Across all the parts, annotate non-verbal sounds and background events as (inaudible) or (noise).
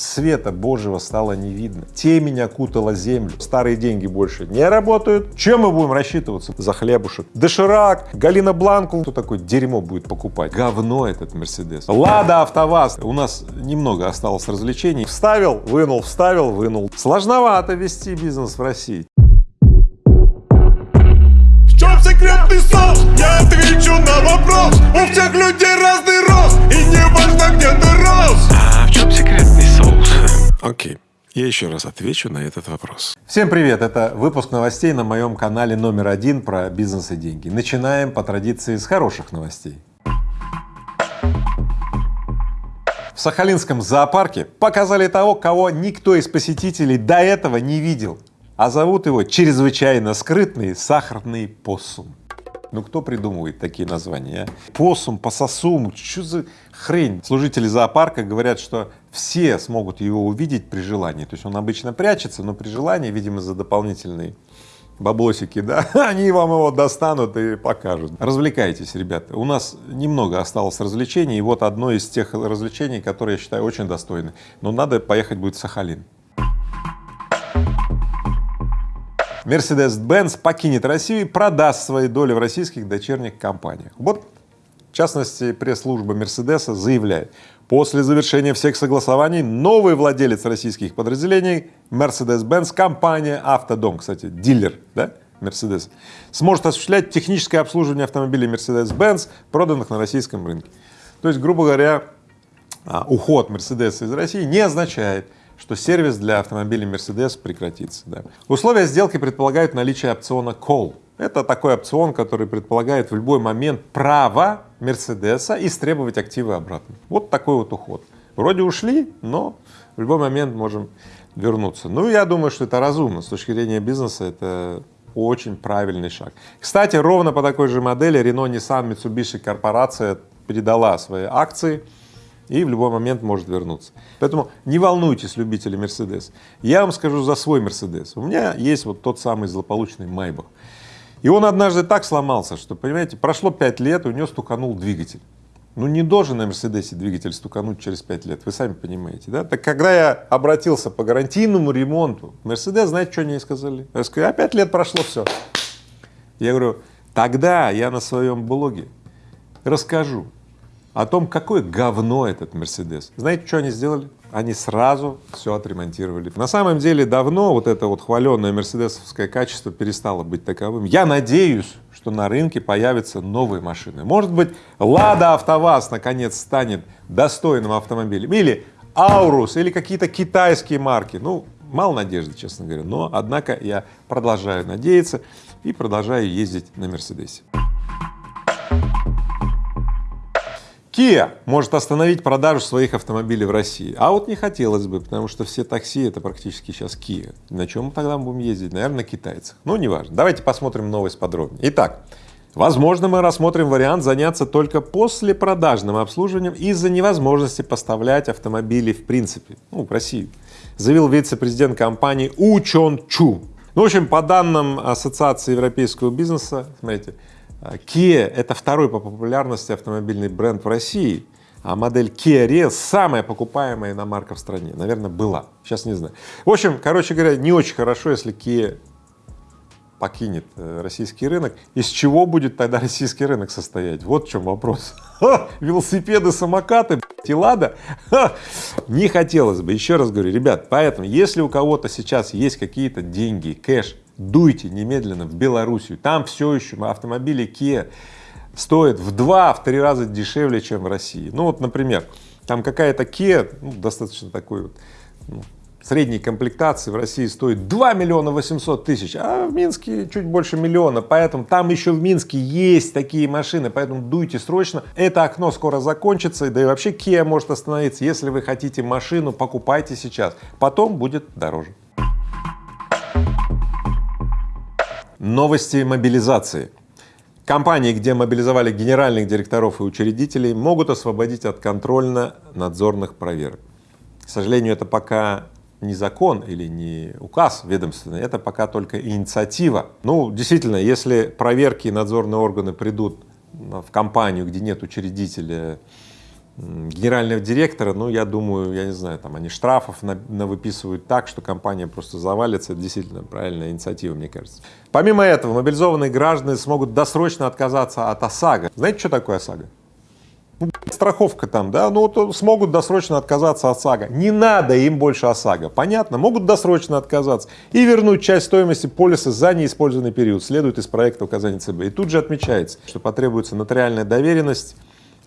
Света Божьего стало не видно. Темень окутала землю. Старые деньги больше не работают. Чем мы будем рассчитываться за хлебушек? Доширак, Галина Бланку. Кто такое дерьмо будет покупать? Говно этот Мерседес. Лада АвтоВАЗ. У нас немного осталось развлечений. Вставил, вынул, вставил, вынул. Сложновато вести бизнес в России. В чем секретный соус? Я отвечу на вопрос У всех людей разный рост И не важно где ты рос А в чем секретный? Окей, я еще раз отвечу на этот вопрос. Всем привет! Это выпуск новостей на моем канале номер один про бизнес и деньги. Начинаем по традиции с хороших новостей. В Сахалинском зоопарке показали того, кого никто из посетителей до этого не видел, а зовут его чрезвычайно скрытный сахарный поссум. Ну кто придумывает такие названия, а? Посум, пососум, что за хрень? Служители зоопарка говорят, что все смогут его увидеть при желании, то есть он обычно прячется, но при желании, видимо, за дополнительные баблосики, да, (laughs) они вам его достанут и покажут. Развлекайтесь, ребята. У нас немного осталось развлечений, и вот одно из тех развлечений, которые я считаю очень достойны. Но надо поехать будет в Сахалин. Mercedes-Benz покинет Россию и продаст свои доли в российских дочерних компаниях. Вот, в частности, пресс-служба Мерседеса заявляет, после завершения всех согласований новый владелец российских подразделений Mercedes-Benz, компания Автодом, кстати, дилер, да, Mercedes, сможет осуществлять техническое обслуживание автомобилей Mercedes-Benz, проданных на российском рынке. То есть, грубо говоря, а, уход Mercedes из России не означает, что сервис для автомобилей Mercedes прекратится. Да. Условия сделки предполагают наличие опциона Call. Это такой опцион, который предполагает в любой момент право Мерседеса истребовать активы обратно. Вот такой вот уход. Вроде ушли, но в любой момент можем вернуться. Ну, я думаю, что это разумно. С точки зрения бизнеса это очень правильный шаг. Кстати, ровно по такой же модели Renault, Nissan, Mitsubishi корпорация передала свои акции и в любой момент может вернуться. Поэтому не волнуйтесь, любители Мерседес. Я вам скажу за свой Мерседес. У меня есть вот тот самый злополучный Майбах. И он однажды так сломался, что, понимаете, прошло пять лет, у него стуканул двигатель. Ну не должен на Мерседесе двигатель стукануть через пять лет, вы сами понимаете, да? Так когда я обратился по гарантийному ремонту, Мерседес, знаете, что они сказали? Я сказал, а пять лет прошло, все. Я говорю, тогда я на своем блоге расскажу, о том, какое говно этот Мерседес. Знаете, что они сделали? Они сразу все отремонтировали. На самом деле давно вот это вот хваленное мерседесовское качество перестало быть таковым. Я надеюсь, что на рынке появятся новые машины. Может быть, Лада АвтоВАЗ наконец станет достойным автомобилем, или Аурус, или какие-то китайские марки. Ну, мало надежды, честно говоря, но, однако, я продолжаю надеяться и продолжаю ездить на Мерседесе. Kia может остановить продажу своих автомобилей в России, а вот не хотелось бы, потому что все такси это практически сейчас Kia. На чем мы тогда будем ездить? Наверное, на китайцах. Ну, неважно. Давайте посмотрим новость подробнее. Итак, возможно, мы рассмотрим вариант заняться только после продажным обслуживанием из-за невозможности поставлять автомобили в принципе, ну, в Россию, заявил вице-президент компании У Чон Чу. Ну, в общем, по данным Ассоциации европейского бизнеса, смотрите, Kia — это второй по популярности автомобильный бренд в России, а модель Kia Rio самая покупаемая иномарка в стране, наверное, была, сейчас не знаю. В общем, короче говоря, не очень хорошо, если Kia покинет э, российский рынок, из чего будет тогда российский рынок состоять? Вот в чем вопрос. (laughs) Велосипеды, самокаты, и лада? Не хотелось бы, еще раз говорю, ребят, поэтому, если у кого-то сейчас есть какие-то деньги, кэш, дуйте немедленно в Белоруссию, там все еще автомобили Kia стоят в два, в три раза дешевле, чем в России. Ну вот, например, там какая-то Kia, ну, достаточно такой вот, ну, средней комплектации в России стоит 2 миллиона 800 тысяч, а в Минске чуть больше миллиона, поэтому там еще в Минске есть такие машины, поэтому дуйте срочно, это окно скоро закончится, да и вообще Kia может остановиться, если вы хотите машину, покупайте сейчас, потом будет дороже. Новости мобилизации. Компании, где мобилизовали генеральных директоров и учредителей, могут освободить от контрольно-надзорных проверок. К сожалению, это пока не закон или не указ ведомственный, это пока только инициатива. Ну, действительно, если проверки и надзорные органы придут в компанию, где нет учредителя, генерального директора, ну, я думаю, я не знаю, там они штрафов на, на выписывают так, что компания просто завалится. Это действительно правильная инициатива, мне кажется. Помимо этого, мобилизованные граждане смогут досрочно отказаться от ОСАГО. Знаете, что такое ОСАГО? Ну, страховка там, да, ну вот смогут досрочно отказаться от САГО. Не надо им больше ОСАГО, понятно? Могут досрочно отказаться и вернуть часть стоимости полиса за неиспользованный период, следует из проекта указаний ЦБ. И тут же отмечается, что потребуется нотариальная доверенность,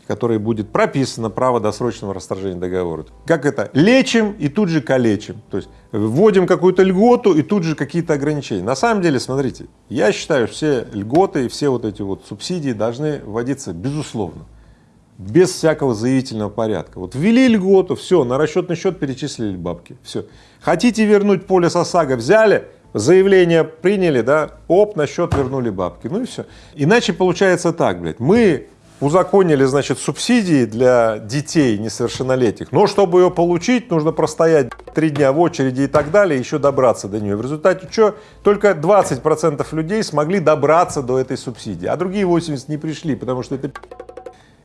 которой будет прописано право досрочного расторжения договора. Как это? Лечим и тут же калечим. То есть вводим какую-то льготу и тут же какие-то ограничения. На самом деле, смотрите, я считаю, все льготы и все вот эти вот субсидии должны вводиться безусловно без всякого заявительного порядка. Вот ввели льготу, все, на расчетный счет перечислили бабки, все. Хотите вернуть полис ОСАГО, взяли, заявление приняли, да, оп, на счет вернули бабки, ну и все. Иначе получается так, блядь, мы узаконили, значит, субсидии для детей несовершеннолетних, но чтобы ее получить, нужно простоять три дня в очереди и так далее, еще добраться до нее. В результате что? Только 20 процентов людей смогли добраться до этой субсидии, а другие 80 не пришли, потому что это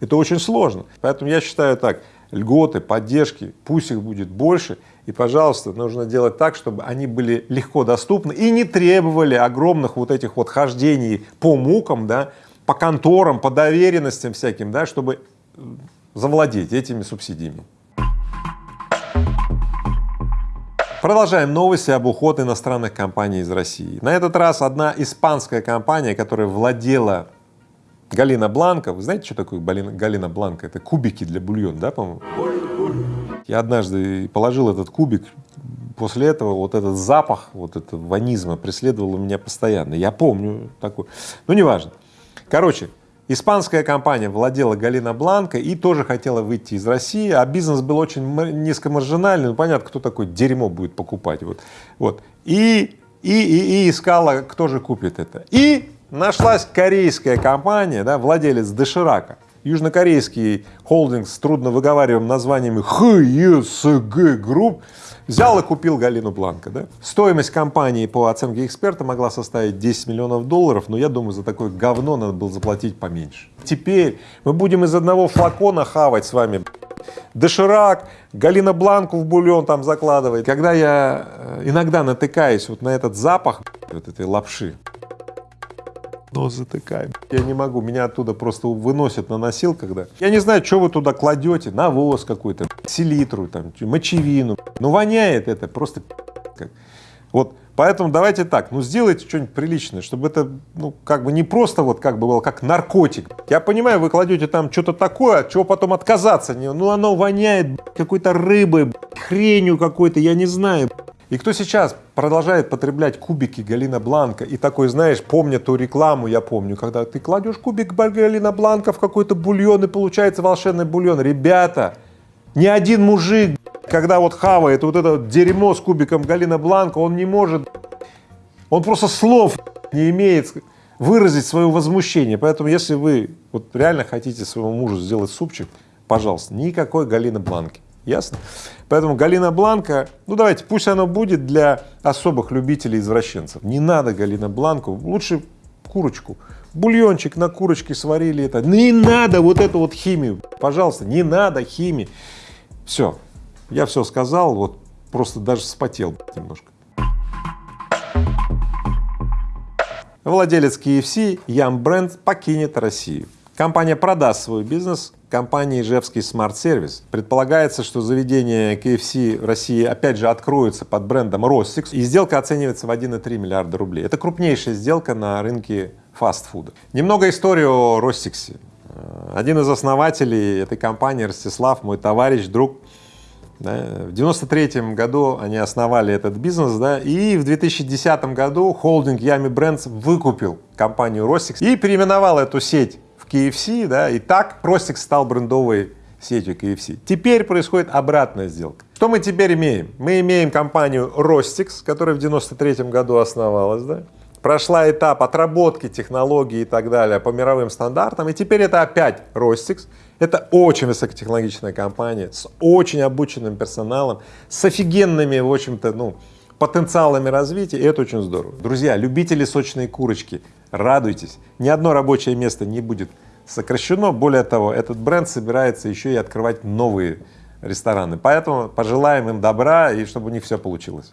это очень сложно. Поэтому я считаю так, льготы, поддержки, пусть их будет больше, и, пожалуйста, нужно делать так, чтобы они были легко доступны и не требовали огромных вот этих вот хождений по мукам, да, по конторам, по доверенностям всяким, да, чтобы завладеть этими субсидиями. Продолжаем новости об уходе иностранных компаний из России. На этот раз одна испанская компания, которая владела Галина Бланка, вы знаете, что такое Галина Бланка? Это кубики для бульона, да, по-моему? Я однажды положил этот кубик, после этого вот этот запах, вот этого вонизма преследовал меня постоянно. Я помню такой, ну неважно. Короче, испанская компания владела Галина Бланка и тоже хотела выйти из России, а бизнес был очень низкомаржинальный, ну понятно, кто такой дерьмо будет покупать, вот, вот. И, и, и, и искала, кто же купит это. И нашлась корейская компания, да, владелец Доширака, южнокорейский холдинг с трудно выговариваемым названием ХЕСГ Групп, взял и купил Галину Бланко. Да? Стоимость компании по оценке эксперта могла составить 10 миллионов долларов, но я думаю, за такое говно надо было заплатить поменьше. Теперь мы будем из одного флакона хавать с вами доширак, Галина Бланку в бульон там закладывает. Когда я э, иногда натыкаюсь вот на этот запах вот этой лапши, нос затыкаем. Я не могу, меня оттуда просто выносят на носилках, да. Я не знаю, что вы туда кладете, навоз какой-то, селитру, там, мочевину. Ну, воняет это просто как. Вот, поэтому давайте так, ну, сделайте что-нибудь приличное, чтобы это, ну, как бы не просто вот как бы было, как наркотик. Я понимаю, вы кладете там что-то такое, от чего потом отказаться, ну, оно воняет какой-то рыбой, хренью какой-то, я не знаю. И кто сейчас продолжает потреблять кубики Галина Бланка и такой, знаешь, помня ту рекламу, я помню, когда ты кладешь кубик Галина Бланка в какой-то бульон и получается волшебный бульон. Ребята, ни один мужик, когда вот хавает вот это дерьмо с кубиком Галина Бланка, он не может, он просто слов не имеет выразить свое возмущение. Поэтому если вы вот реально хотите своему мужу сделать супчик, пожалуйста, никакой Галины Бланки. Ясно? Поэтому Галина Бланка, ну давайте, пусть оно будет для особых любителей извращенцев. Не надо Галина Бланку, лучше курочку. Бульончик на курочке сварили это. Не надо вот эту вот химию, пожалуйста, не надо химии. Все, я все сказал, вот просто даже вспотел немножко. Владелец KFC Ям Бренд покинет Россию. Компания продаст свой бизнес компании Ижевский Smart Service. Предполагается, что заведение KFC в России опять же откроется под брендом Ростикс, и сделка оценивается в 1,3 миллиарда рублей. Это крупнейшая сделка на рынке фастфуда. Немного истории о Ростиксе. Один из основателей этой компании, Ростислав, мой товарищ, друг, да, в 93 году они основали этот бизнес, да, и в 2010 году холдинг Yummy Brands выкупил компанию Ростикс и переименовал эту сеть KFC, да, и так Простик стал брендовой сетью KFC. Теперь происходит обратная сделка. Что мы теперь имеем? Мы имеем компанию Rostix, которая в 93 году основалась, да, прошла этап отработки технологий и так далее по мировым стандартам, и теперь это опять Rostix. Это очень высокотехнологичная компания с очень обученным персоналом, с офигенными, в общем-то, ну, потенциалами развития, и это очень здорово. Друзья, любители сочной курочки, радуйтесь, ни одно рабочее место не будет сокращено. Более того, этот бренд собирается еще и открывать новые рестораны. Поэтому пожелаем им добра и чтобы у них все получилось.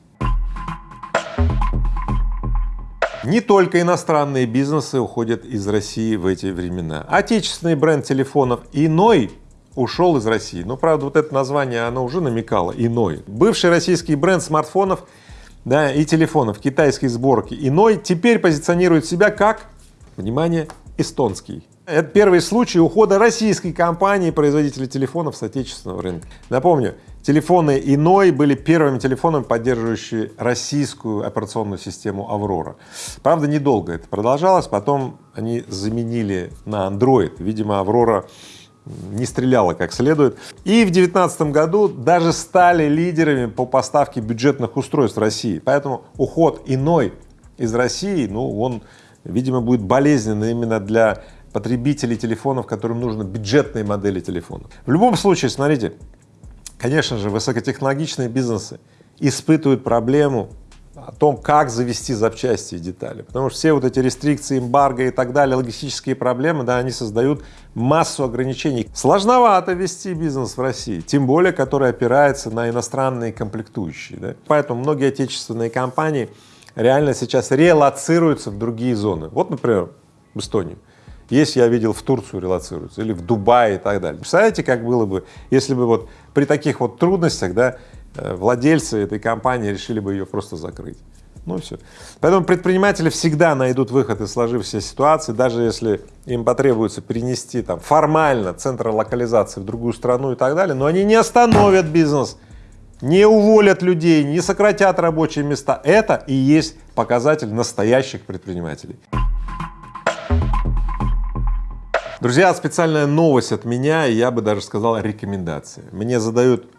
Не только иностранные бизнесы уходят из России в эти времена. Отечественный бренд телефонов «Иной» ушел из России. Но, правда, вот это название, оно уже намекало «Иной». Бывший российский бренд смартфонов да, и телефонов китайской сборки «Иной» теперь позиционирует себя как, внимание, эстонский. Это первый случай ухода российской компании производителя телефонов с отечественного рынка. Напомню, телефоны иной были первыми телефонами, поддерживающими российскую операционную систему Аврора. Правда, недолго это продолжалось, потом они заменили на Android. Видимо, Аврора не стреляла как следует. И в 2019 году даже стали лидерами по поставке бюджетных устройств России. Поэтому уход иной из России, ну, он, видимо, будет болезненный именно для потребителей телефонов, которым нужны бюджетные модели телефонов. В любом случае, смотрите, конечно же, высокотехнологичные бизнесы испытывают проблему о том, как завести запчасти и детали, потому что все вот эти рестрикции, эмбарго и так далее, логистические проблемы, да, они создают массу ограничений. Сложновато вести бизнес в России, тем более, который опирается на иностранные комплектующие, да? поэтому многие отечественные компании реально сейчас релацируются в другие зоны. Вот, например, в Эстонию. Есть, я видел, в Турцию релацируются или в Дубае и так далее. Представляете, как было бы, если бы вот при таких вот трудностях, да, э, владельцы этой компании решили бы ее просто закрыть. Ну все. Поэтому предприниматели всегда найдут выход из сложившейся ситуации, даже если им потребуется перенести там формально центр локализации в другую страну и так далее, но они не остановят бизнес, не уволят людей, не сократят рабочие места. Это и есть показатель настоящих предпринимателей. Друзья, специальная новость от меня, и я бы даже сказал рекомендация. Мне задают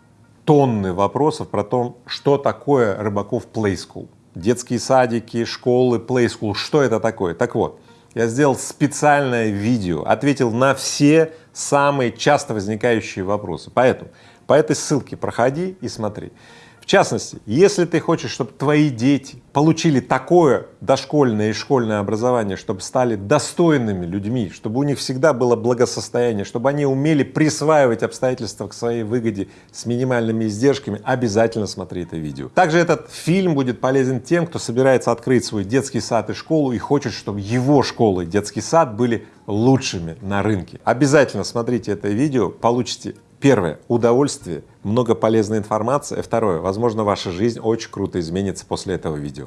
тонны вопросов про то, что такое Рыбаков Play School. Детские садики, школы, Play School, что это такое? Так вот, я сделал специальное видео, ответил на все самые часто возникающие вопросы. Поэтому по этой ссылке проходи и смотри. В частности, если ты хочешь, чтобы твои дети получили такое дошкольное и школьное образование, чтобы стали достойными людьми, чтобы у них всегда было благосостояние, чтобы они умели присваивать обстоятельства к своей выгоде с минимальными издержками, обязательно смотри это видео. Также этот фильм будет полезен тем, кто собирается открыть свой детский сад и школу и хочет, чтобы его школа и детский сад были лучшими на рынке. Обязательно смотрите это видео, получите Первое — удовольствие, много полезной информации. Второе — возможно, ваша жизнь очень круто изменится после этого видео.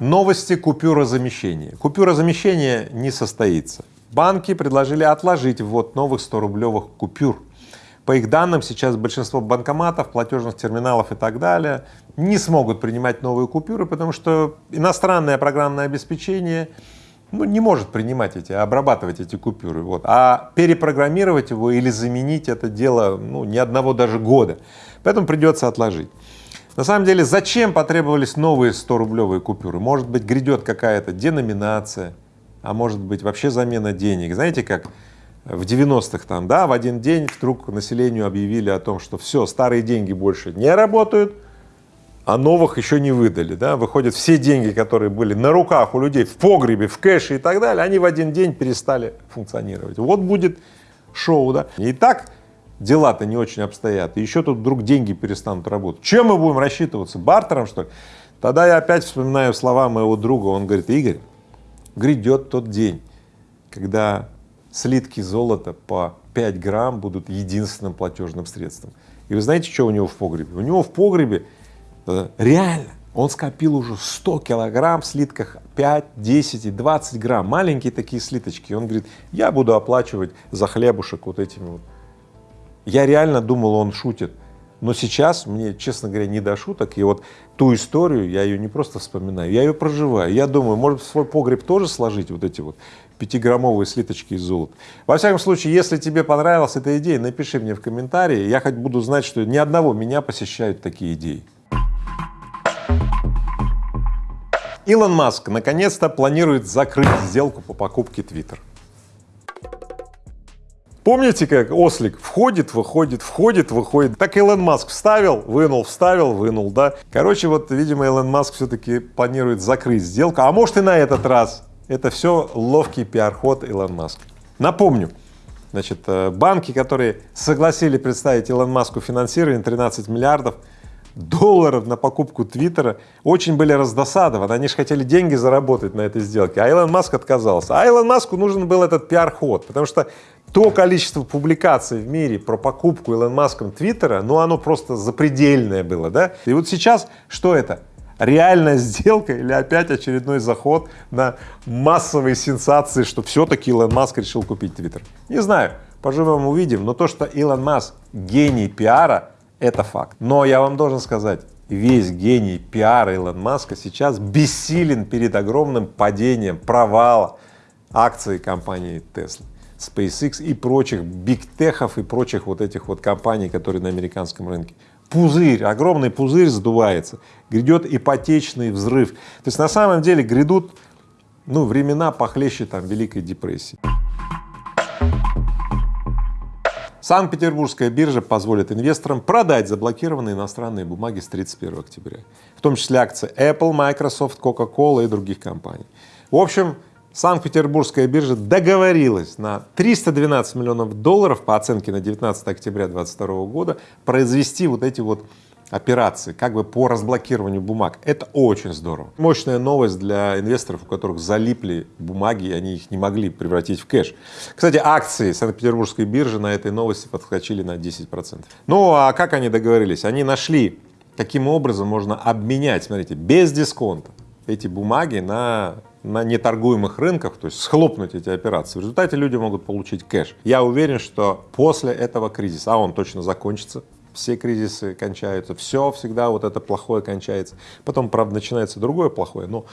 Новости купюрозамещения. Купюрозамещение не состоится. Банки предложили отложить ввод новых 100-рублевых купюр. По их данным, сейчас большинство банкоматов, платежных терминалов и так далее не смогут принимать новые купюры, потому что иностранное программное обеспечение ну, не может принимать эти, обрабатывать эти купюры, вот, а перепрограммировать его или заменить это дело, ну, ни одного даже года, поэтому придется отложить. На самом деле, зачем потребовались новые 100-рублевые купюры? Может быть, грядет какая-то деноминация, а может быть, вообще замена денег. Знаете, как в 90-х там, да, в один день вдруг населению объявили о том, что все, старые деньги больше не работают, а новых еще не выдали, да, выходят все деньги, которые были на руках у людей в погребе, в кэше и так далее, они в один день перестали функционировать. Вот будет шоу, да. И так дела-то не очень обстоят, и еще тут вдруг деньги перестанут работать. Чем мы будем рассчитываться? Бартером, что ли? Тогда я опять вспоминаю слова моего друга, он говорит, Игорь, грядет тот день, когда слитки золота по 5 грамм будут единственным платежным средством. И вы знаете, что у него в погребе? У него в погребе реально, он скопил уже 100 килограмм в слитках 5, 10 и 20 грамм, маленькие такие слиточки. Он говорит, я буду оплачивать за хлебушек вот этими вот. Я реально думал, он шутит, но сейчас мне, честно говоря, не до шуток. И вот ту историю, я ее не просто вспоминаю, я ее проживаю. Я думаю, может свой погреб тоже сложить вот эти вот пятиграммовые слиточки из золота. Во всяком случае, если тебе понравилась эта идея, напиши мне в комментарии, я хоть буду знать, что ни одного меня посещают такие идеи. Илон Маск наконец-то планирует закрыть сделку по покупке Twitter. Помните, как ослик входит, выходит, входит, выходит? Так Илон Маск вставил, вынул, вставил, вынул, да? Короче, вот, видимо, Илон Маск все-таки планирует закрыть сделку, а может и на этот раз Это все ловкий пиар-ход Илон Маска. Напомню, значит, э, банки, которые согласили представить Илон Маску финансирование 13 миллиардов долларов на покупку Твиттера, очень были раздосадованы. Они же хотели деньги заработать на этой сделке, а Илон Маск отказался. А Илон Маску нужен был этот пиар-ход, потому что то количество публикаций в мире про покупку Илон Маском Твиттера, ну оно просто запредельное было, да? И вот сейчас что это? реальная сделка или опять очередной заход на массовые сенсации, что все-таки Илон Маск решил купить Твиттер. Не знаю, поживем увидим, но то, что Илон Маск гений пиара, это факт. Но я вам должен сказать, весь гений пиара Илон Маска сейчас бессилен перед огромным падением, провала акций компании Tesla. SpaceX и прочих бигтехов и прочих вот этих вот компаний, которые на американском рынке пузырь, огромный пузырь сдувается, грядет ипотечный взрыв. То есть на самом деле грядут ну, времена похлеще там Великой депрессии. Санкт-Петербургская биржа позволит инвесторам продать заблокированные иностранные бумаги с 31 октября, в том числе акции Apple, Microsoft, Coca-Cola и других компаний. В общем, Санкт-Петербургская биржа договорилась на 312 миллионов долларов по оценке на 19 октября 2022 года произвести вот эти вот операции как бы по разблокированию бумаг. Это очень здорово. Мощная новость для инвесторов, у которых залипли бумаги, и они их не могли превратить в кэш. Кстати, акции Санкт-Петербургской биржи на этой новости подскочили на 10 процентов. Ну а как они договорились? Они нашли, каким образом можно обменять, смотрите, без дисконта эти бумаги на на неторгуемых рынках, то есть схлопнуть эти операции. В результате люди могут получить кэш. Я уверен, что после этого кризиса, а он точно закончится, все кризисы кончаются, все всегда вот это плохое кончается. Потом, правда, начинается другое плохое, но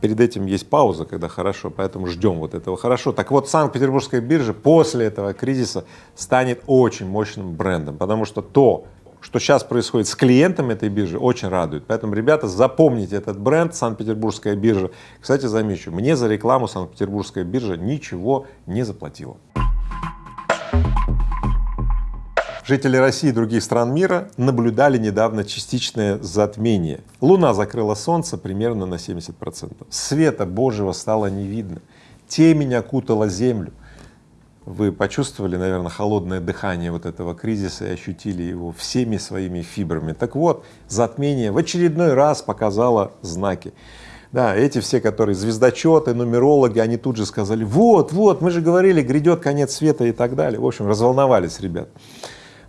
перед этим есть пауза, когда хорошо, поэтому ждем вот этого хорошо. Так вот, Санкт-Петербургская биржа после этого кризиса станет очень мощным брендом, потому что то, что сейчас происходит с клиентами этой биржи, очень радует. Поэтому, ребята, запомните этот бренд Санкт-Петербургская биржа. Кстати, замечу, мне за рекламу Санкт-Петербургская биржа ничего не заплатила. Жители России и других стран мира наблюдали недавно частичное затмение. Луна закрыла Солнце примерно на 70 процентов. Света Божьего стало не видно. Темень окутала Землю. Вы почувствовали, наверное, холодное дыхание вот этого кризиса и ощутили его всеми своими фибрами. Так вот, затмение в очередной раз показало знаки. Да, эти все, которые звездочеты, нумерологи, они тут же сказали, вот, вот, мы же говорили, грядет конец света и так далее. В общем, разволновались ребят.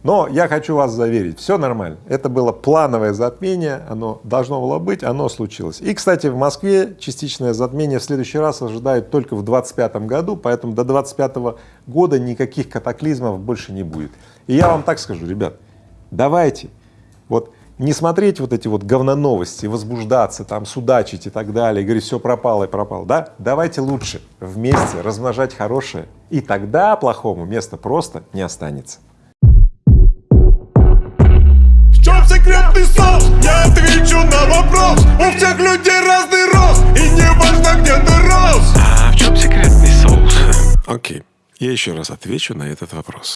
Но я хочу вас заверить, все нормально. Это было плановое затмение, оно должно было быть, оно случилось. И, кстати, в Москве частичное затмение в следующий раз ожидают только в 25 году, поэтому до 25 года никаких катаклизмов больше не будет. И я вам так скажу, ребят, давайте вот не смотреть вот эти вот говноновости, возбуждаться, там судачить и так далее, говорить, все пропало и пропало, да? Давайте лучше вместе размножать хорошее, и тогда плохому места просто не останется. Секретный соус Я отвечу на вопрос. У всех людей разный рост. И не важно где ты рос. А в чем секретный соус? Окей, я еще раз отвечу на этот вопрос.